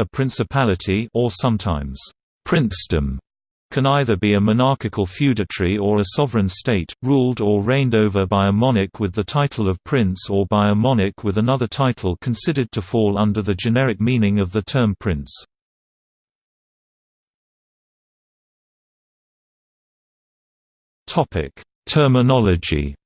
A principality or sometimes princedom can either be a monarchical feudatory or a sovereign state, ruled or reigned over by a monarch with the title of prince or by a monarch with another title considered to fall under the generic meaning of the term prince. Terminology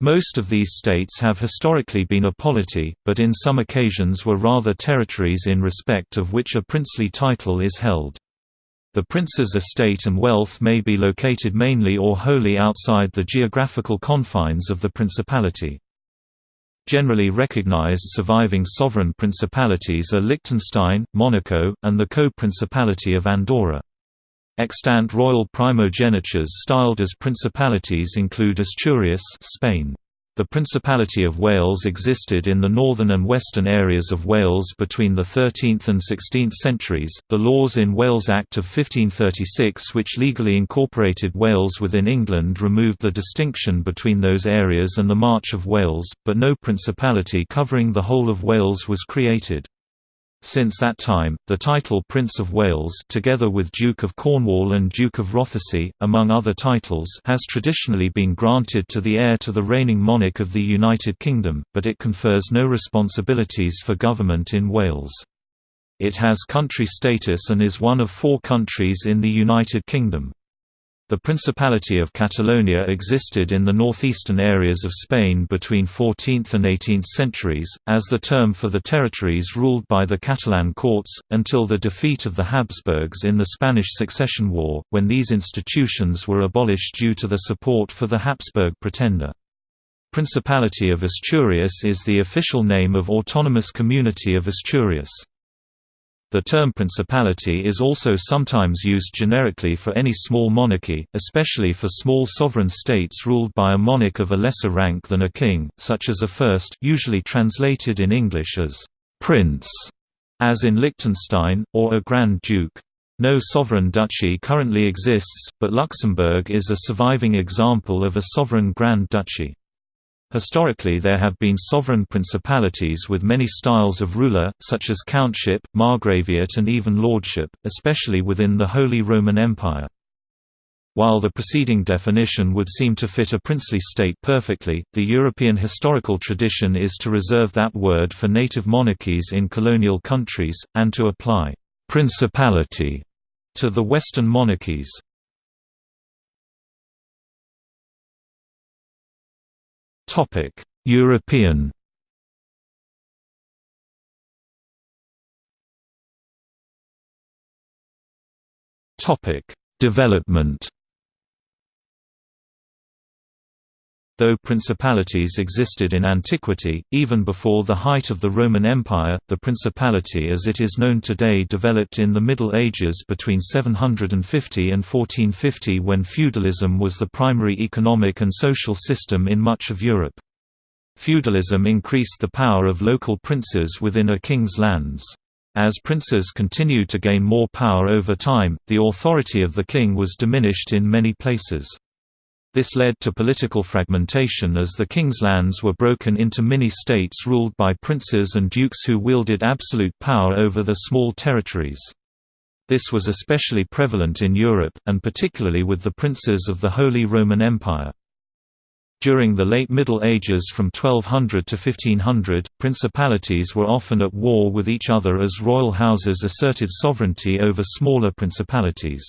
Most of these states have historically been a polity, but in some occasions were rather territories in respect of which a princely title is held. The prince's estate and wealth may be located mainly or wholly outside the geographical confines of the principality. Generally recognized surviving sovereign principalities are Liechtenstein, Monaco, and the co-principality of Andorra. Extant royal primogenitures styled as principalities include Asturias Spain. The Principality of Wales existed in the northern and western areas of Wales between the 13th and 16th centuries. The laws in Wales Act of 1536, which legally incorporated Wales within England, removed the distinction between those areas and the March of Wales, but no principality covering the whole of Wales was created. Since that time, the title Prince of Wales together with Duke of Cornwall and Duke of Rothesay, among other titles has traditionally been granted to the heir to the reigning monarch of the United Kingdom, but it confers no responsibilities for government in Wales. It has country status and is one of four countries in the United Kingdom. The Principality of Catalonia existed in the northeastern areas of Spain between 14th and 18th centuries, as the term for the territories ruled by the Catalan courts, until the defeat of the Habsburgs in the Spanish Succession War, when these institutions were abolished due to the support for the Habsburg pretender. Principality of Asturias is the official name of Autonomous Community of Asturias. The term principality is also sometimes used generically for any small monarchy, especially for small sovereign states ruled by a monarch of a lesser rank than a king, such as a Fürst usually translated in English as «prince», as in Liechtenstein, or a Grand Duke. No sovereign duchy currently exists, but Luxembourg is a surviving example of a sovereign Grand Duchy. Historically there have been sovereign principalities with many styles of ruler, such as countship, margraviate and even lordship, especially within the Holy Roman Empire. While the preceding definition would seem to fit a princely state perfectly, the European historical tradition is to reserve that word for native monarchies in colonial countries, and to apply «principality» to the Western monarchies. Topic: European. Topic: Development. Though principalities existed in antiquity, even before the height of the Roman Empire, the principality as it is known today developed in the Middle Ages between 750 and 1450 when feudalism was the primary economic and social system in much of Europe. Feudalism increased the power of local princes within a king's lands. As princes continued to gain more power over time, the authority of the king was diminished in many places. This led to political fragmentation as the king's lands were broken into mini-states ruled by princes and dukes who wielded absolute power over the small territories. This was especially prevalent in Europe, and particularly with the princes of the Holy Roman Empire. During the late Middle Ages from 1200 to 1500, principalities were often at war with each other as royal houses asserted sovereignty over smaller principalities.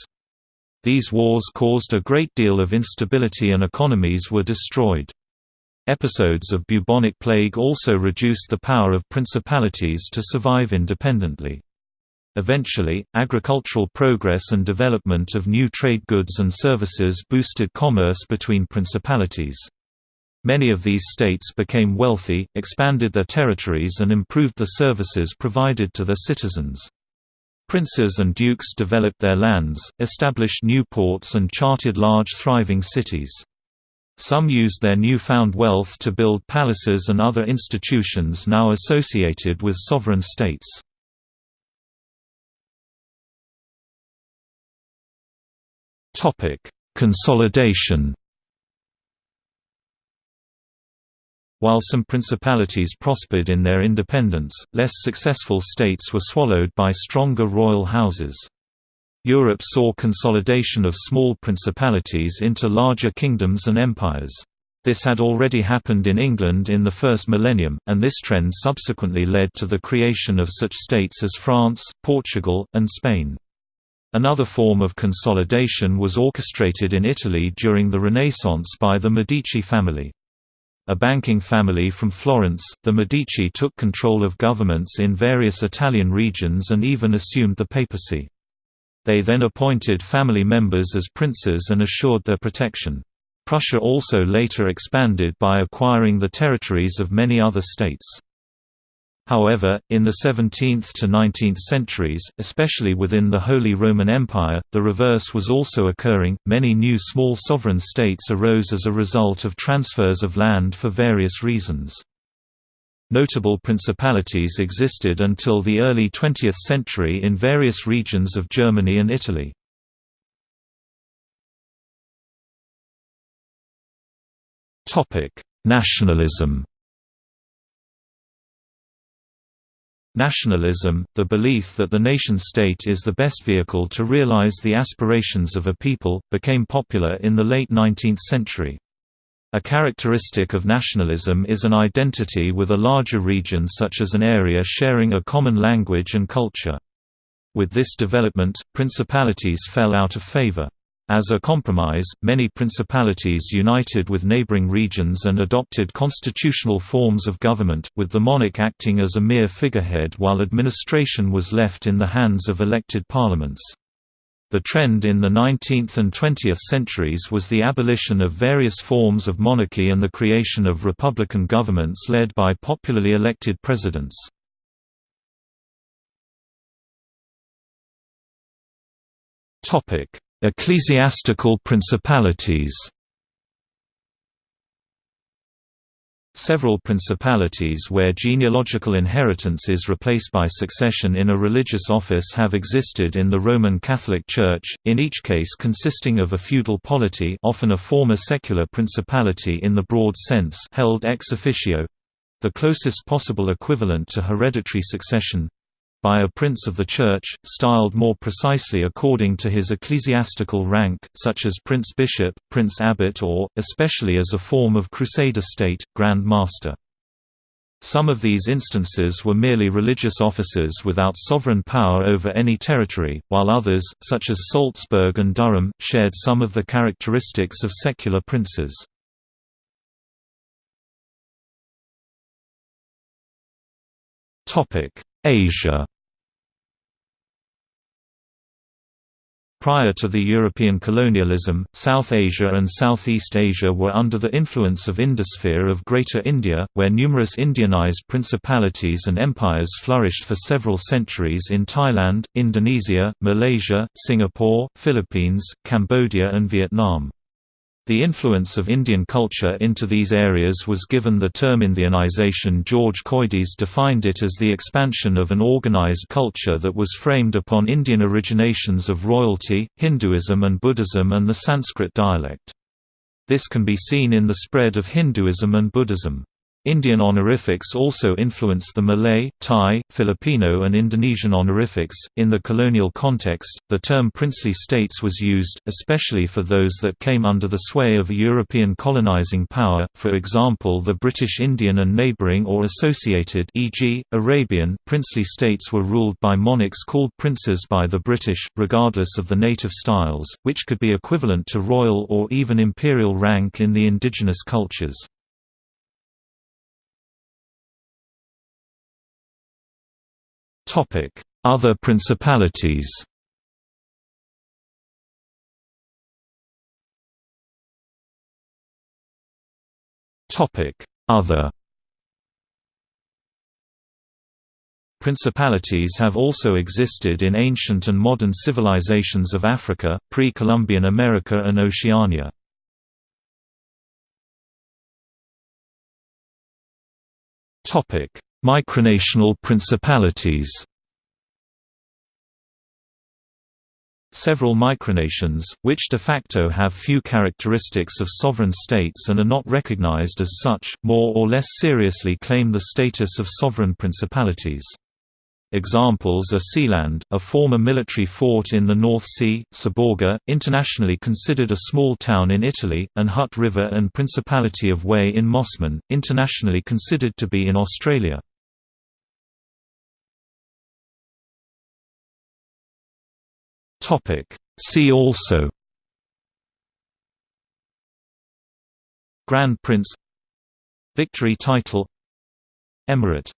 These wars caused a great deal of instability and economies were destroyed. Episodes of bubonic plague also reduced the power of principalities to survive independently. Eventually, agricultural progress and development of new trade goods and services boosted commerce between principalities. Many of these states became wealthy, expanded their territories and improved the services provided to their citizens. Princes and dukes developed their lands, established new ports and charted large thriving cities. Some used their newfound wealth to build palaces and other institutions now associated with sovereign states. Consolidation While some principalities prospered in their independence, less successful states were swallowed by stronger royal houses. Europe saw consolidation of small principalities into larger kingdoms and empires. This had already happened in England in the first millennium, and this trend subsequently led to the creation of such states as France, Portugal, and Spain. Another form of consolidation was orchestrated in Italy during the Renaissance by the Medici family. A banking family from Florence, the Medici took control of governments in various Italian regions and even assumed the papacy. They then appointed family members as princes and assured their protection. Prussia also later expanded by acquiring the territories of many other states. However, in the 17th to 19th centuries, especially within the Holy Roman Empire, the reverse was also occurring. Many new small sovereign states arose as a result of transfers of land for various reasons. Notable principalities existed until the early 20th century in various regions of Germany and Italy. Nationalism Nationalism, the belief that the nation-state is the best vehicle to realize the aspirations of a people, became popular in the late 19th century. A characteristic of nationalism is an identity with a larger region such as an area sharing a common language and culture. With this development, principalities fell out of favor. As a compromise, many principalities united with neighboring regions and adopted constitutional forms of government, with the monarch acting as a mere figurehead while administration was left in the hands of elected parliaments. The trend in the 19th and 20th centuries was the abolition of various forms of monarchy and the creation of republican governments led by popularly elected presidents. Ecclesiastical principalities. Several principalities where genealogical inheritance is replaced by succession in a religious office have existed in the Roman Catholic Church, in each case consisting of a feudal polity often a former secular principality in the broad sense held ex officio—the closest possible equivalent to hereditary succession, by a prince of the Church, styled more precisely according to his ecclesiastical rank, such as prince-bishop, prince-abbot or, especially as a form of crusader state, Grand Master. Some of these instances were merely religious officers without sovereign power over any territory, while others, such as Salzburg and Durham, shared some of the characteristics of secular princes. Asia Prior to the European colonialism, South Asia and Southeast Asia were under the influence of Indosphere of Greater India, where numerous Indianized principalities and empires flourished for several centuries in Thailand, Indonesia, Malaysia, Singapore, Philippines, Cambodia and Vietnam. The influence of Indian culture into these areas was given the term Indianization George Coedès defined it as the expansion of an organized culture that was framed upon Indian originations of royalty, Hinduism and Buddhism and the Sanskrit dialect. This can be seen in the spread of Hinduism and Buddhism. Indian honorifics also influenced the Malay, Thai, Filipino, and Indonesian honorifics. In the colonial context, the term princely states was used, especially for those that came under the sway of a European colonizing power, for example, the British Indian and neighboring or associated, e.g., Arabian, princely states were ruled by monarchs called princes by the British, regardless of the native styles, which could be equivalent to royal or even imperial rank in the indigenous cultures. Other principalities Other Principalities have also existed in ancient and modern civilizations of Africa, pre-Columbian America and Oceania. Micronational principalities several micronations, which de facto have few characteristics of sovereign states and are not recognized as such, more or less seriously claim the status of sovereign principalities. Examples are Sealand, a former military fort in the North Sea, Seborga, internationally considered a small town in Italy, and Hutt River and Principality of Wy in Mosman, internationally considered to be in Australia. See also Grand Prince Victory title Emirate